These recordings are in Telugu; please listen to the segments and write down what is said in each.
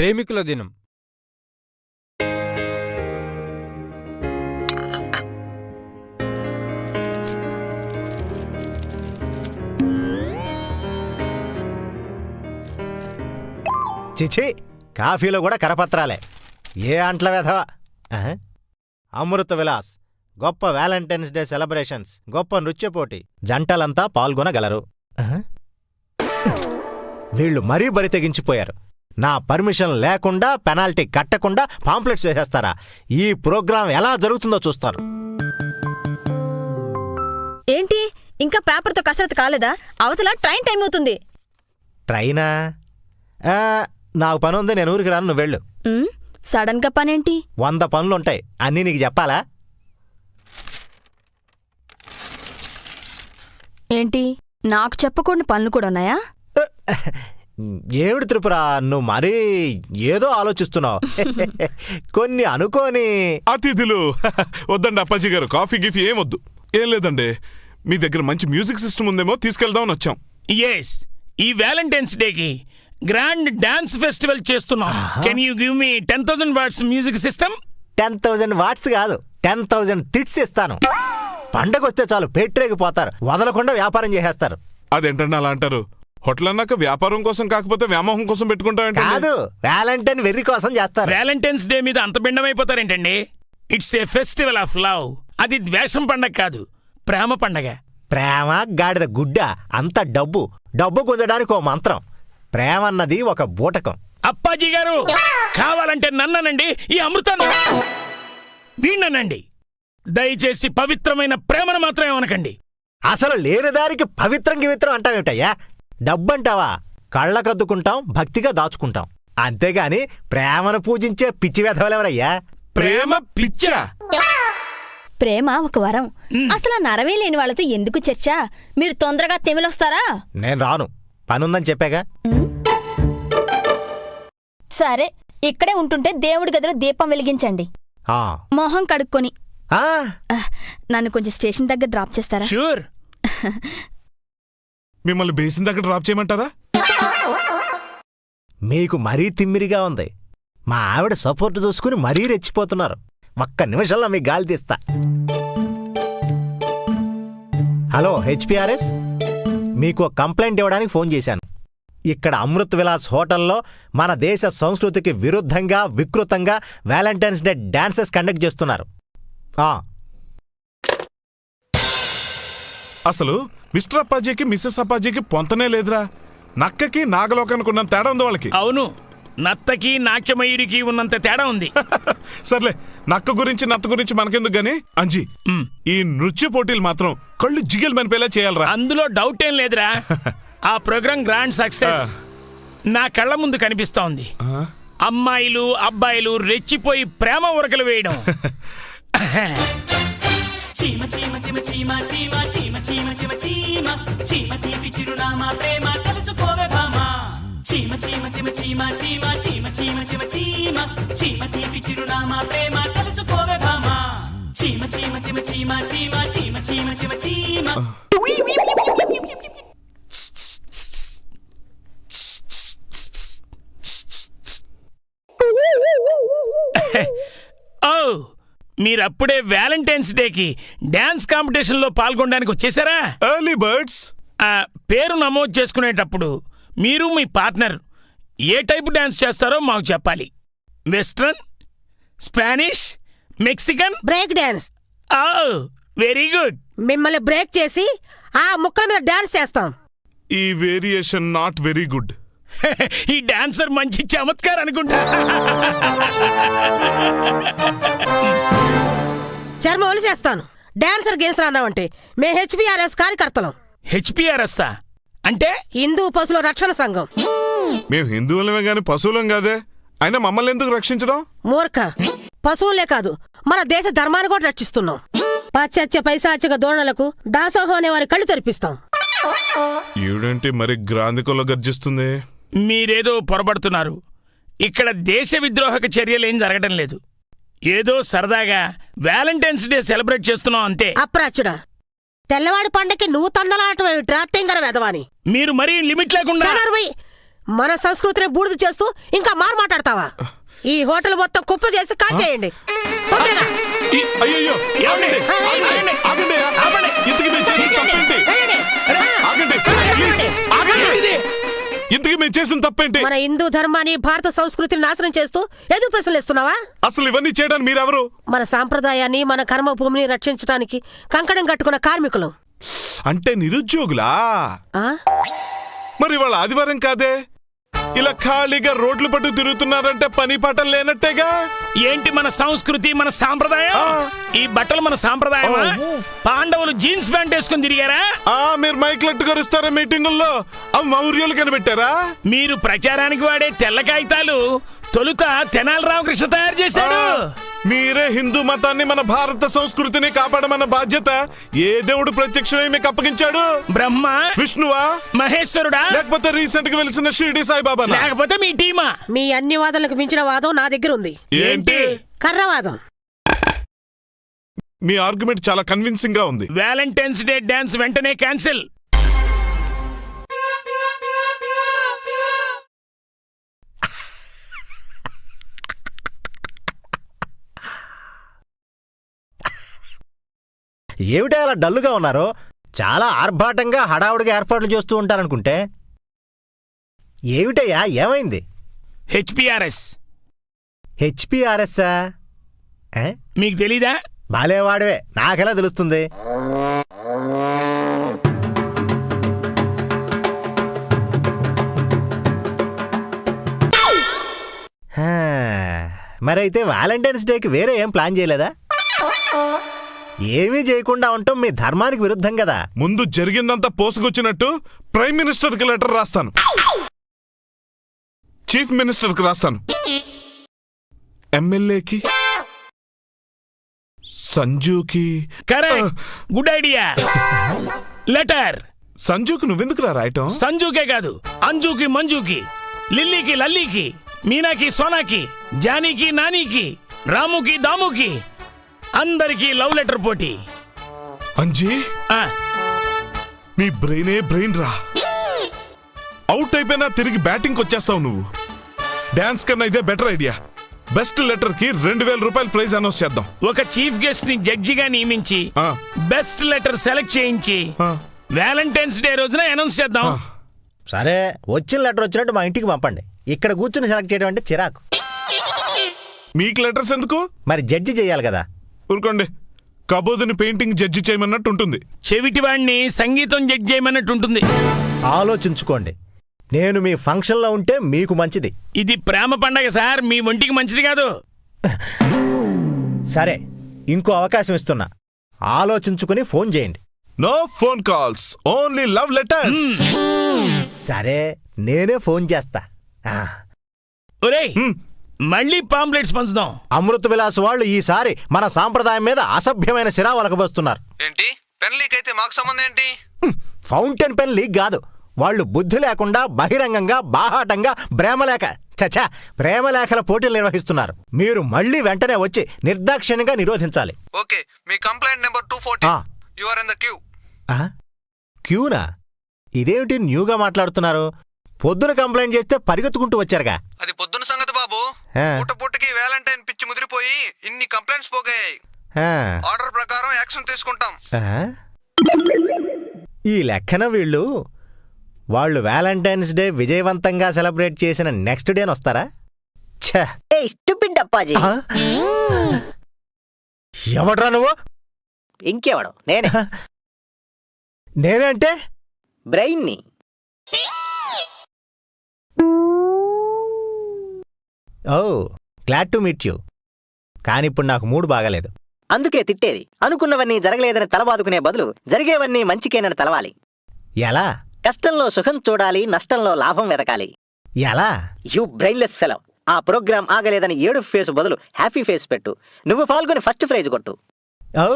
ప్రేమికుల దినం. చిచి కాఫీలో కూడా కరపత్రాలే. ఏ అంట్ల వెధవా? అమృత విలాస్ గొప్ప వ్యాలంటైన్స్ డే సెలబ్రేషన్స్ గొప్ప నృత్య పోటీ జంటలంతా పాల్గొనగలరు. వీళ్ళు మరీ బరి తెగించిపోయారు. నా పర్మిషన్ లేకుండా పెనాల్టీ కట్టకుండా పాంప్లెట్స్ వేసేస్తారా? ఈ ప్రోగ్రాం ఎలా జరుగుతుందో చూస్తారు ఏంటి? ఇంకా పేపర్తో కసరత్తు కాలేదా? అవతల ట్రైన్ టైం అవుతుంది. ట్రైనా? ఆ, నాకు పని ఉంది నేను ఊరికి రాను నువ్వు వెళ్ళు. ఉమ్, సడన్గా పనేంటి? వంద పనులుంటాయి అన్నీ నీకు చెప్పాలా? ఏంటి? నాకు చెప్పకుండా పనులు కూడా ఉన్నాయా? ఏమిటి త్రిపుర? నువ్వు మరీ ఏదో ఆలోచిస్తున్నావు. కొన్ని అనుకోని. అతిథులు. వద్దండి అప్పాజీ గారు కాఫీ గిఫీ ఏం వద్దు ఏం లేదండి మీ దగ్గర మంచి మ్యూజిక్ సిస్టమ్ ఉందేమో తీసుకెళ్దామని వచ్చాం. ఎస్ ఈ వ్యాలంటైన్స్ డేకి గ్రాండ్ డాన్స్ ఫెస్టివల్ చేస్తున్నాం. Can you give me ten thousand watts music system ten thousand watts కాదు టెన్ థౌజండ్ తిట్స్ ఇస్తాను. పండగ వస్తే చాలు పెట్టరేగిపోతారు వదలకుండా వ్యాపారం చేసేస్తారు. అదేంటండి అలా అంటారు? హోటల్ అన్నాక వ్యాపారం కోసం కాకపోతే వ్యామోహం కోసం పెట్టుకుంటాం కాదు వ్యాలంటైన్ వెర్రి కోసం చేస్తారు. వ్యాలంటైన్స్ డే మీద అంత భిన్నమైపోతారేంటండి? It's a festival of love. అది ద్వేషం పండగ కాదు ప్రేమ పండగ. ప్రేమ గాడిద గుడ్డ అంత డబ్బు. డబ్బు గుంజడానికి ఓ మంత్రం. ప్రేమ అన్నది ఒక బూటకం. అప్పాజీ గారు కావాలంటే నన్ననండి ఈ అమృతాన్ని. వీణ్ణనండి. దయచేసి పవిత్రమైన ప్రేమను మాత్రమే అనకండి అసలు లేని దానికి పవిత్రం గివిత్రం అంటావేమిటయ్యా? డబ్బంటావా? కళ్ళకద్దుకుంటాం భక్తిగా దాచుకుంటాం. అంతేగాని ప్రేమను పూజించే పిచ్చి వెధవలెవరయ్యా? ప్రేమ పిచ్చా? ప్రేమ ఒక వరం. అసలు నరవే లేని వాళ్ళతో ఎందుకు చర్చ? మీరు తొందరగా తెమిలొస్తారా? నేను రాను. పనుందని చెప్పాగా. సరే ఇక్కడే ఉంటుంటే దేవుడి గదిలో దీపం వెలిగించండి. ఆ. మొహం కడుక్కొని. ఆ, నన్ను కొంచెం స్టేషన్ దగ్గర డ్రాప్ చేస్తారా? షూర్. మిమ్మల్ని బేసిన్ దగ్గర డ్రాప్ చేయమంటారా? మీకు మరీ తిమ్మిరిగా ఉంది. మా ఆవిడ సపోర్ట్ చూసుకుని మరీ రెచ్చిపోతున్నారు. ఒక్క నిమిషంలో మీకు గాలి తీస్తా. హలో హెచ్పిఆర్ఎస్ మీకు కంప్లైంట్ ఇవ్వడానికి ఫోన్ చేశాను. ఇక్కడ అమృత్ విలాస్ హోటల్లో మన దేశ సంస్కృతికి విరుద్ధంగా వికృతంగా వ్యాలంటైన్స్ డే డాన్సెస్ కండక్ట్ చేస్తున్నారు. అసలు మిస్టర్ అప్పాజీకి మిస్సెస్ అప్పాజీకి పొంతనే లేదురా. నక్కకి నాగలోకానికి ఉన్నంత తేడా ఉంది వాళ్ళకి. అవును నత్తకి నాట్యమయూరికి ఉన్నంత తేడా ఉంది. సర్లే నక్క గురించి నత్త గురించి మనకెందుకు గాని? అంజీ. ఈ నృత్య పోటీలు మాత్రం కళ్ళు జిగేలు మనిపేలా చేయాలరా. అందులో డౌట్ ఏం లేదురా. ఆ ప్రోగ్రాం గ్రాండ్ సక్సెస్ నా కళ్ళ ముందు కనిపిస్తోంది. అమ్మాయిలు అబ్బాయిలు రెచ్చిపోయి ప్రేమ ఉరకలు వేయడం. చీమ చీమ చీమ చీమ చీమ చీమ చీమ చీమ చీమ చీమ తీపి చిరునామా ప్రేమ తెలుసుకోవే భామా చీమ చీమ చీమ చీమ చీమ చీమ చీమ చీమ చీమ చీమ తీపి చిరునామా ప్రేమ తెలుసుకోవే భామా చీమ చీమ చీమ చీమ చీమ చీమ చీమ చీమ చీమ మీరప్పుడే వ్యాలంటైన్స్ డేకి డాన్స్ కాంపిటీషన్లో పాల్గొనడానికి వచ్చేసారా? ఎర్లీ బర్డ్స్ ఆ, పేరు నమోదు చేసుకునేటప్పుడు మీరు మీ పార్ట్నర్ ఏ టైపు డాన్స్ చేస్తారో మాకు చెప్పాలి. Western Spanish Mexican? Break dance. Oh very good. మిమ్మల్ని బ్రేక్ చేసి ఆ ముక్కల మీద డాన్స్ చేస్తాం. ఈ వేరియేషన్ నాట్ వెరీ గుడ్. ఈ డాన్సర్ మంచి చమత్కార్ అనుకుంటా. చర్మ చేస్తాను డాన్సర్ గేన్సర్ అన్నావంటే మే హెచ్పిఆర్ఎస్ కార్యకర్తలం. హెచ్పిఆర్ఎస్తా అంటే? హిందూ పశువుల రక్షణ సంఘం. మేము హిందువులమే గాని పశువులం కాదే? అయినా మమ్మల్ని ఎందుకు రక్షించడం? మూర్ఖ. పశువులే కాదు మన దేశ ధర్మాన్ని కూడా రక్షిస్తున్నాం. పాశ్చాత్య పైశాచిక ధోరణులకు దాసోహం అనే వారి కళ్ళు తెరిపిస్తాం. ఈవిడేంటి మరి గ్రాంధికంలో గర్జిస్తుంది? మీరేదో పొరబడుతున్నారు. ఇక్కడ దేశ విద్రోహక చర్యలేం జరగడం లేదు. ఏదో సరదాగా వ్యాలంటైన్స్ డే సెలబ్రేట్ చేస్తున్నాం అంతే. అప్రాచుడా తెల్లవాడి పండకి నువ్వు తందలాటం ఏమిట్రా? తెంగర వెదవాని మీరు మరీ లిమిట్ లేకుండా చనరువై మన సంస్కృతిని బూడిద చేస్తూ ఇంకా మారు మాట్లాడతావా? ఈ హోటల్ మొత్తం కుప్ప చేసి కాల్చేయండి తొందరగా. ఈ- అయ్యయ్యో ఆగండి ఆగండి ఆగండి ఆగండి. ఇంతకీ మేము చేసిన తప్పేంటి? వెళ్ళండి. ఆగండి వెళ్ళండి. ప్లీజ్ ఆగండి ఇది ఇంతకీ మేము చేసిన తప్పేంటి? మన హిందూ ధర్మాన్ని భారత సంస్కృతిని నాశనం చేస్తూ ఎదురు ప్రశ్నలు ఇస్తున్నావా అసలు ఇవన్నీ చేయడానికి మీరెవరు? మన సాంప్రదాయాన్ని మన కర్మ భూమిని రక్షించడానికి కంకణం కట్టుకున్న కార్మికులు. అంటే నిరుద్యోగులా? ఆ? మరి వాళ్ళ ఆదివారం కాదే? ఇలా ఖాళీగా రోడ్లు పట్టు తిరుగుతున్నారంటే పని పాటలు లేనట్టేగా? ఏంటి మన సంస్కృతి మన సాంప్రదాయం. ఈ బట్టలు మన సాంప్రదాయమా? ఓ. పాండవులు జీన్స్ ప్యాంట్ వేసుకుని తిరిగారా? ఆ మీరు మైక్లెట్ కరుస్తారా మీటింగుల్లో? అవి మౌర్యులు కనిపెట్టారా? మీరు ప్రచారానికి వాడే తెల్ల కాగితాలు తొలుత తెనాలి రామకృష్ణ తయారు చేశాడు. మీరే హిందూ మతాన్ని మన భారత సంస్కృతిని కాపాడమన్న బాధ్యత ఏ దేవుడు ప్రత్యక్షమై మీకు అప్పగించాడు? బ్రహ్మ విష్ణువా? మహేశ్వరుడా? లేకపోతే రీసెంట్గా వెలిసిన షిరిడి సాయిబాబా లేకపోతే మీ టీమా? మీ అన్ని వాదనలకు మించిన వాదం నా దగ్గర ఉంది ఏంటి కర్రవాదం. మీ ఆర్గ్యుమెంట్ చాలా కన్విన్సింగ్గా ఉంది. వ్యాలంటైన్స్ డే డాన్స్ వెంటనే క్యాన్సిల్. ఏమిటో అలా డల్లుగా ఉన్నారు? చాలా ఆర్భాటంగా హడావుడిగా ఏర్పాట్లు చేస్తూ ఉంటారనుకుంటే. ఏమిటయ్యా? ఏమైంది? హెచ్పిఆర్ఎస్. హెచ్పిఆర్ఎస్ఆ మీకు తెలీదా? బాలేవాడివే నాకెలా తెలుస్తుంది? మరైతే వ్యాలంటైన్స్ డేకి వేరే ఏం ప్లాన్ చేయలేదా? ఏమీ చేయకుండా ఉండటం మీ ధర్మానికి విరుద్ధం కదా. ముందు జరిగిందంతా పోసుకొచ్చినట్టు ప్రైమ్ మినిస్టర్కి లెటర్ రాస్తాను. చీఫ్ మినిస్టర్కి రాస్తాను. ఎమ్మెల్యేకి సంజుకి? కరెక్ట్ గుడ్ ఐడియా లెటర్ సంజుకి నువ్వెందుకు రా రాయటం? సంజుకే కాదు అంజుకి మంజుకి లిల్లీకి లల్లీకి మీనాకి సోనాకి జానీకి నానీకి రాముకి దాముకి అందరికీ లవ్ లెటర్ పోటీ. అంజీ? ఆ, నీ బ్రెయినే బ్రెయిన్ రా. అవుట్ అయిపోయినా తిరిగి బ్యాటింగ్ వచ్చేస్తావు నువ్వు. డాన్స్ కన్నా ఇదే బెటర్ ఐడియా బెస్ట్ లెటర్కి రెండు వేల రూపాయల ప్రైజ్ అనౌన్స్ చేద్దాం. ఒక చీఫ్ గెస్ట్ని జడ్జిగా నియమించి ఆ, బెస్ట్ లెటర్ సెలెక్ట్ చేయించి ఆ, వ్యాలంటైన్స్ డే రోజున అనౌన్స్ చేద్దాం. సరే వచ్చిన లెటర్ వచ్చినట్టు మా ఇంటికి పంపండి. ఇక్కడ కూర్చుని సెలెక్ట్ చేయడం అంటే చిరాకు. మీకు లెటర్స్ ఎందుకు? మరి జడ్జి చేయాలి కదా. ఊరుకోండి. కబోదుని పెయింటింగ్ జడ్జి చేయమన్నట్టు ఉంటుంది. చెవిటి వాడిని సంగీతం జడ్జి చేయమన్నట్టు ఉంటుంది. ఆలోచించుకోండి. నేను మీ ఫంక్షన్లో ఉంటే మీకు మంచిది. ఇది ప్రేమ పండగ సార్ మీ ఒంటికి మంచిది కాదు. సరే ఇంకో అవకాశం ఇస్తున్నా. ఆలోచించుకుని ఫోన్ చేయండి. No phone calls only love letters సరే నేనే ఫోన్ చేస్తా. ఆ, ఒరేయ్ మళ్ళీ పాంప్లెట్స్ పంచుదాం. అమృత విలాస్ వాళ్ళు ఈసారి మన సాంప్రదాయం మీద అసభ్యమైన సిరా వలకబోస్తున్నారు ఏంటి? పెన్ లీక్ అయితే మాకు సంబంధం ఏంటి? హ్మ్, ఫౌంటైన్ పెన్ లీక్ కాదు. వాళ్ళు బుద్ధి లేకుండా బహిరంగంగా బాహాటంగా ప్రేమలేఖ చచా ప్రేమలేఖల పోటీలు నిర్వహిస్తున్నారు. మీరు మళ్ళీ వెంటనే వచ్చి నిర్దాక్షిణ్యంగా నిరోధించాలి. Okay me complaint number two forty. You are in the queue? క్యూనా? ఇదేమిటి న్యూగా మాట్లాడుతున్నారు? పొద్దున కంప్లైంట్ చేస్తే పరిగెత్తుకుంటూ వచ్చారుగా. అది పొద్దున సంగతి బాబు. పూట పూటకి వ్యాలంటైన్ పిచ్చి ముదిరిపోయి ఇన్ని కంప్లైంట్స్ పోగాయి. ఆర్డర్ ప్రకారం యాక్షన్ తీసుకుంటాం? ఈ లెక్కన వీళ్ళు వాళ్ళు వ్యాలంటైన్స్ డే విజయవంతంగా సెలబ్రేట్ చేసిన నెక్స్ట్ డేని వస్తారా? ఛ! అప్పాజీ? ఎవడ్రా నువ్వు? ఇంకెవడు? నేనే. నేనంటే? బ్రెయిన్ని oh glad to meet you. కానీ ఇప్పుడు నాకు మూడు బాగాలేదు. అందుకే తిట్టేది. అనుకున్నవన్నీ జరగలేదని తలబాదుకునే బదులు జరిగేవన్నీ మంచికేనని తలవాలి. ఎలా? కష్టంలో సుఖం చూడాలి నష్టంలో లాభం వెతకాలి. ఎలా? యూ బ్రెయిన్లెస్ ఫెలో ఆ ప్రోగ్రామ్ ఆగలేదని ఏడు ఫేస్ బదులు హ్యాపీ ఫేస్ పెట్టు. నువ్వు పాల్గొని ఫస్ట్ ప్రైజ్ కొట్టు. ఓ.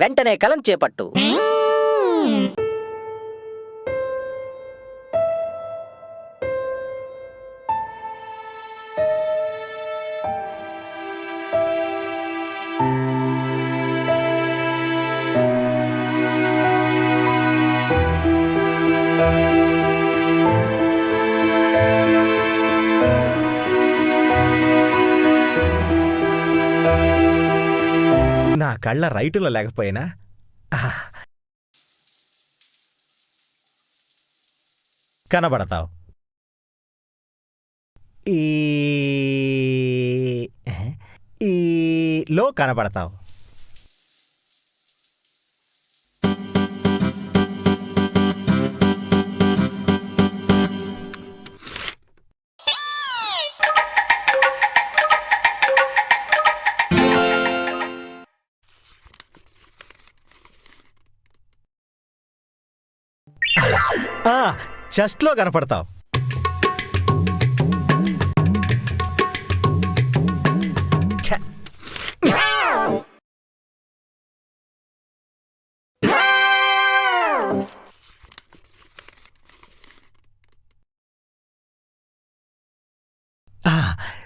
వెంటనే కలం చేపట్టు. కళ్ళ రైటులో లేకపోయినా? కనబడతావు. ఈ ఈ లో కనబడతావు. చెస్ట్లో కనపడతావు.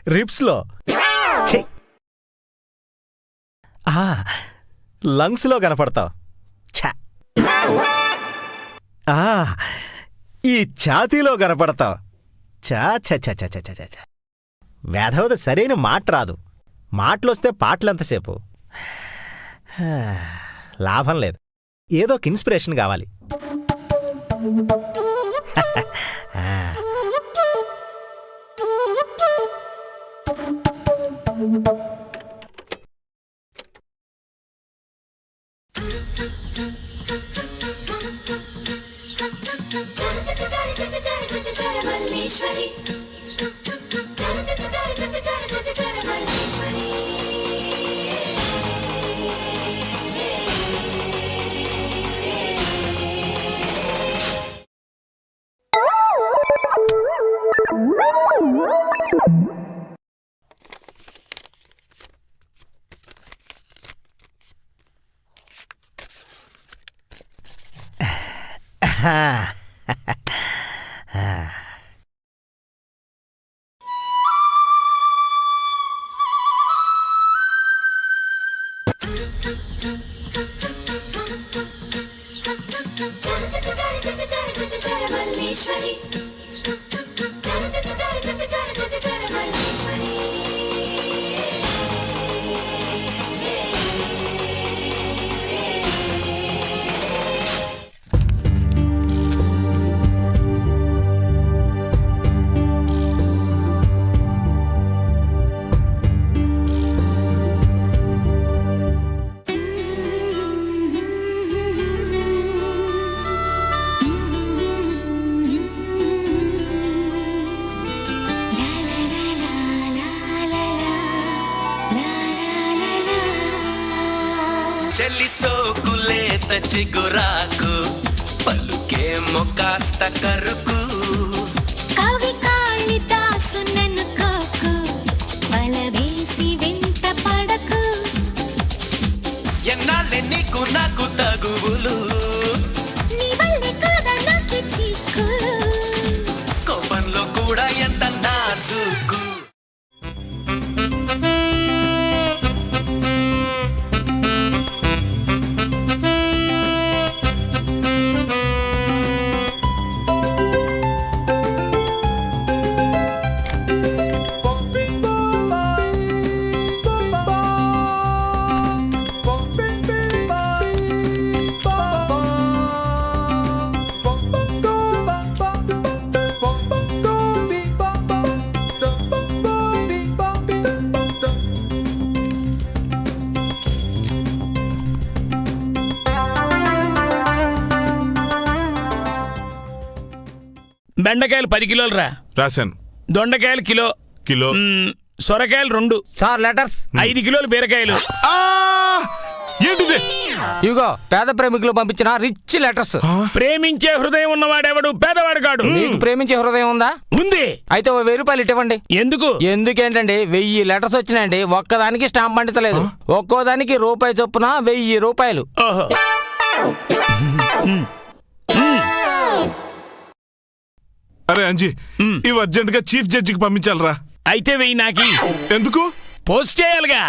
రిప్స్లో లంగ్స్లో కనపడతావు. ఛ. ఆ, ఈ ఛాతీలో కనపడతావు చా చ చ చ చ చ చ. వేధవద సరైన మాట రాదు. మాటలొస్తే పాటలంతసేపు లాభం లేదు. ఏదో ఒక ఇన్స్పిరేషన్ కావాలి. ఆ. Shwari. సోకులేత చిగురాకు పలుకేమో కాస్త బెండకాయలు పది కిలోలు రా. రాశాను. దొండకాయలు కిలో. కిలో. మ్, సొరకాయలు రెండు. Sir letters. ఐదు కిలోలు బీరకాయలు. ఆ! ఏంటిది? ఇగో పేద ప్రేమికులు పంపించిన రిచ్ లెటర్స్. ప్రేమించే హృదయం ఉన్నవాడెవడు? పేదవాడు కాడు. మీకు ప్రేమించే హృదయం ఉందా? ఉంది. అయితే ఓ వెయ్యి రూపాయలు ఇవ్వండి ఎందుకు? ఎందుకేంటండి? వెయ్యి లెటర్స్ వచ్చినాయండి. ఒక్కదానికి స్టాంప్ పండించలేదు. ఒక్కో దానికి రూపాయి చొప్పున వెయ్యి రూపాయలు. ఓహో. అరే అంజీ ఇవి అర్జెంట్గా చీఫ్ జడ్జికి పంపించాలరా. అయితే వెయ్యి నాకి. ఎందుకు? పోస్ట్ చేయాలిగా.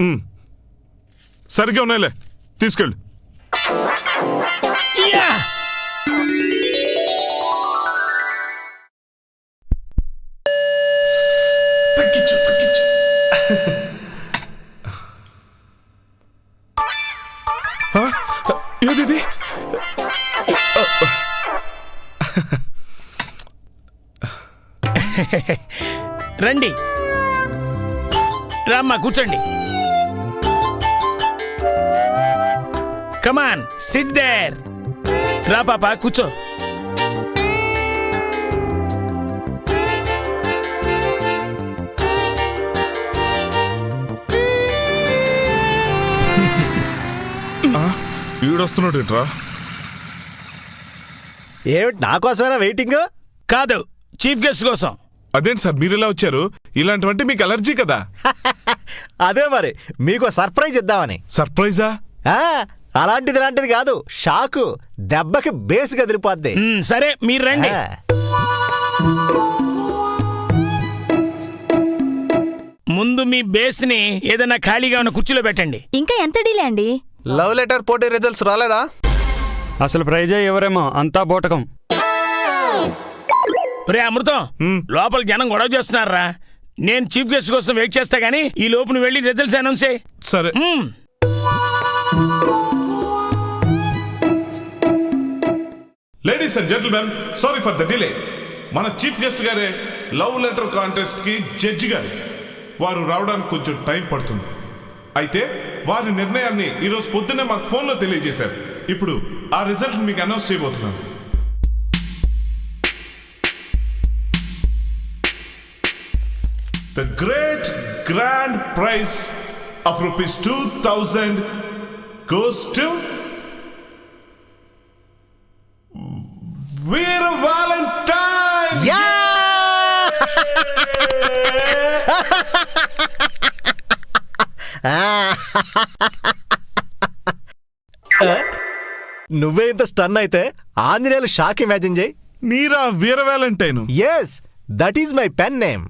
ఉమ్. సరిగ్గా ఉన్నాయిలే తీసుకెళ్ళు. యా! ఆ, రండి రామ్మా కూర్చోండి. కమాన్ సిట్ దేర్ రా పాప కూర్చో. ఈడొస్తున్నాడు ఏంట్రా? ఏమిటి నా కోసమైనా వెయిటింగ్ కాదు చీఫ్ గెస్ట్ కోసం. అదేంటి సార్? మీరు ఇలా వచ్చారు? ఇలాంటివంటే మీకు అలర్జీ కదా. అదే మరి మీకు సర్ప్రైజ్ ఇద్దామని. సర్ప్రైజా? ఆ, అలాంటిది ఇలాంటిది కాదు. షాకు దెబ్బకి బేస్ కదిలిపోద్ది. మ్, సరే మీరు రండి. ఆ, ముందు మీ బేస్ని ఏదైనా ఖాళీగా ఉన్న కుర్చీలో పెట్టండి. ఇంకా ఎంత డీలే అండి? లవ్ లెటర్ పోటీ రిజల్ట్స్ రాలేదా? అసలు ప్రైజే ఎవరేమో అంతా బూటకం. రే అమృతం. లోపల జనం గొడవ చేస్తున్నారా? నేను చీఫ్ గెస్ట్ కోసం వెయిట్ చేస్తా గానీ ఈ లోపు నువ్వు వెళ్ళి రిజల్ట్స్ అనౌన్స్ చేయి. సరే. Ladies and gentlemen sorry for the delay మన చీఫ్ గెస్ట్ గారే లవ్ లెటర్ కాంటెస్ట్కి జడ్జి గారు. వారు రావడానికి కొంచెం టైం పడుతుంది. అయితే వారి నిర్ణయాన్ని ఈరోజు పొద్దున్నే మాకు ఫోన్లో తెలియజేశారు. ఇప్పుడు ఆ రిజల్ట్ మీకు అనౌన్స్ చేయబోతున్నాను. The great grand prize of rupees two thousand goes to Veera Valentine yeah! ఆ. ఆ, నువ్వే ఇంత స్టన్ అయితే ఆంజనేయులు షాక్ ఇమాజిన్ చేయి మీరా Veera Valentine yes that is my pen name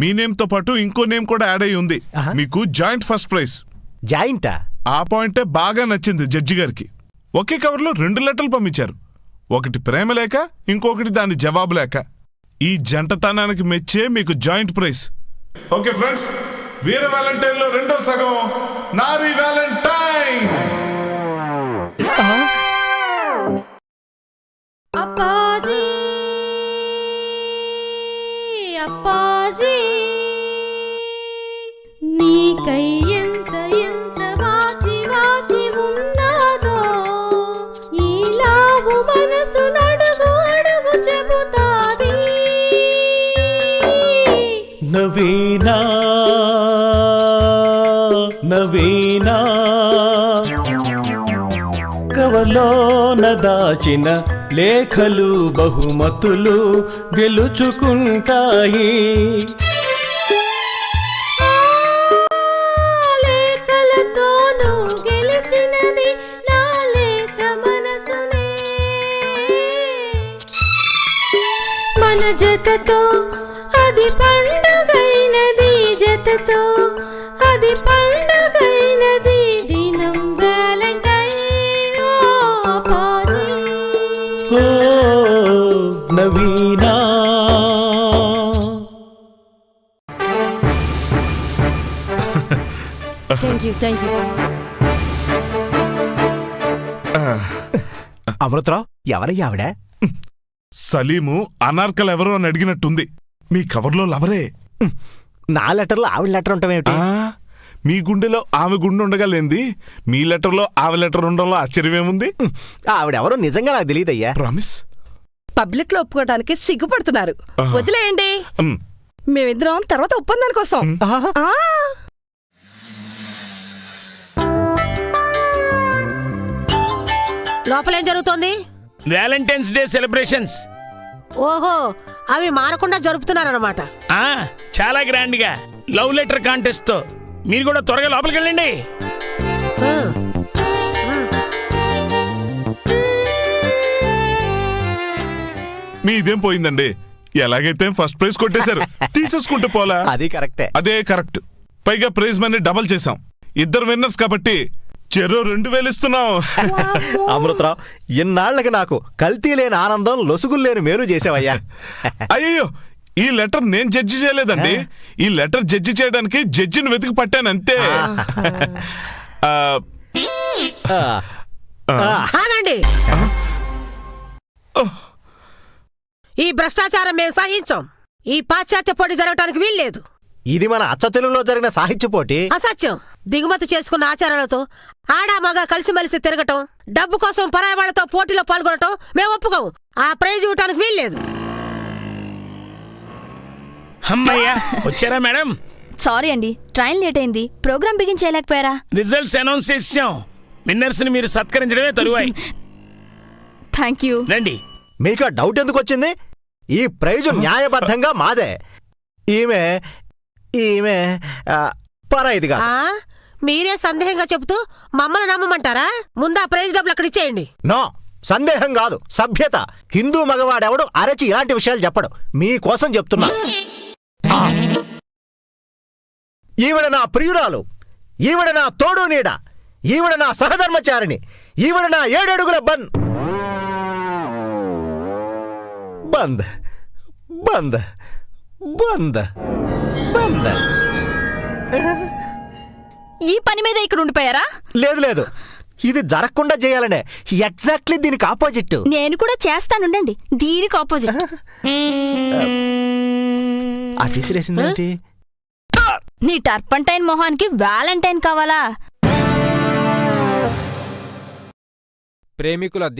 మీ నేమ్తో పాటు ఇంకో నేమ్ కూడా యాడ్ అయి ఉంది. ఆహా. మీకు జాయింట్ ఫస్ట్ ప్రైజ్. జాయింటా? ఆ పాయింటే బాగా నచ్చింది జడ్జి గారికి. ఒకే కవర్లో రెండు లెటర్లు పంపించారు. ఒకటి ప్రేమ లేక ఇంకొకటి దాని జవాబు లేక. ఈ జంటతనానికి మెచ్చే మీకు joint prize. Okay friends Veera వ్యాలంటైన్లో రెండో సగం నారీ నవీనా నవీనా. కవలోన దాచిన లేఖలు బహుమతులు గెలుచుకుంటాయి. మన జతతో అది పడ జతతో అది పండుగైనది. దినం వ్యాలంటైన్ ఓ పాజీ ఓ Naveena. Thank you thank you Amrutharao ఎవరయ్యా ఆవిడ? సలీము అనార్కల్ ఎవరో అని అడిగినట్టుంది. మీ కవర్లో లవరే. నా లెటర్లో ఆవిడ లెటర్ ఉంటామేమిటి ఆ, మీ గుండెలో ఆమె గుండె ఉండగా లేంది. మీ లెటర్లో ఆమె లెటర్ ఉండడంలో ఆశ్చర్యమేముంది? ఆవిడెవరో నిజంగా నాకు తెలియదయ్యా ప్రామిస్ పబ్లిక్లో ఒప్పుకోవడానికి సిగ్గుపడుతున్నారు. వదిలేయండి. మేమిద్దరం తర్వాత ఒప్పందాని కోసం. ఆ. లోపలేం జరుగుతోంది? Valentine's day celebrations. ఓహో అవి మారకుండా జరుపుతున్నారన్నమాట. ఆ చాలా గ్రాండ్గా లవ్ లెటర్ కాంటెస్ట్తో మీరు కూడా త్వరగా లోపలికి వెళ్ళండి. మీదేం పోయిందండి? ఎలాగైతే ఫస్ట్ ప్రైజ్ కొట్టేశారు. తీసేసుకుంటే పోలా? అది కరెక్టే. అదే కరెక్ట్. పైగా ప్రైజ్ మనీ డబల్ చేసాం ఇద్దరు విన్నర్స్ కాబట్టి చెరో రెండు వేలు ఇస్తున్నాం అమృతరావు ఇన్నాళ్ళకి నాకు కల్తీ లేని ఆనందం లొసుగులు లేని మేలు చేసావయ్యా. అయ్యో ఈ లెటర్ నేను జడ్జి చేయలేదండి. ఈ లెటర్ జడ్జి చేయడానికి జడ్జిని వెతికి పట్టాను అంతే. ఆగండి. ఈ భ్రష్టాచారం మేము సహించాం. ఈ పాశ్చాత్య పోటీ జరగటానికి వీల్లేదు. ఇది మన అచ్చ తెలుగులో జరిగిన సాహిత్య పోటీ. అసత్యం. దిగుమతి చేసుకున్న ఆచారాలతో ఆడా మగ కలిసిమెలిసి తిరగటం డబ్బు కోసం పరాయి వాళ్ళతో పోటీలో పాల్గొనటం మేము ఒప్పుకోం ఆ ప్రైజ్ ఇవ్వటానికి వీల్లేదు. అమ్మయ్యా వచ్చారా మేడం? సారీ అండి ట్రైన్ లేట్ అయింది. ప్రోగ్రామ్ బిగిన్ చేయలేకపోయారా రిజల్ట్స్ అనౌన్స్ చేసాం విన్నర్స్ని మీరు సత్కరించడమే తరువాయి. Thank you. రండి. మీకు ఆ డౌట్ ఎందుకు వచ్చింది? ఈ ప్రైజు న్యాయబద్ధంగా మాదే. ఈమె ఈమె పరాయిదిగా మీరే సందేహంగా చెబుతూ మమ్మల్ని నమ్మమంటారా? ముందు ఆ ప్రైజ్ డబ్బులు అక్కడ ఇచ్చేయండి. నో సందేహం కాదు సభ్యత. హిందూ మగవాడెవడు అరచి ఇలాంటి విషయాలు చెప్పడు. మీకోసం చెప్తున్నా. ఈవిడ నా ప్రియురాలు. ఈవిడ నా తోడు నీడ. ఈవిడ నా సహధర్మచారిణి. ఈవిడ నా ఏడడుగుల బంద్ బంద్. బంద్. బంద్. ఈ పని మీద ఇక్కడ ఉండిపోయారా? లేదు లేదు. ఇది జరగకుండా చేయాలనే. ఎగ్జాక్ట్లీ దీనికి ఆపోజిట్ నేను కూడా చేస్తానుండండి. దీనికి ఆపోజిట్ ఆ విసిరేసిందేంటి నీ టర్పంటైన్ మొహానికి వ్యాలంటైన్ కావాలా? ప్రేమికుల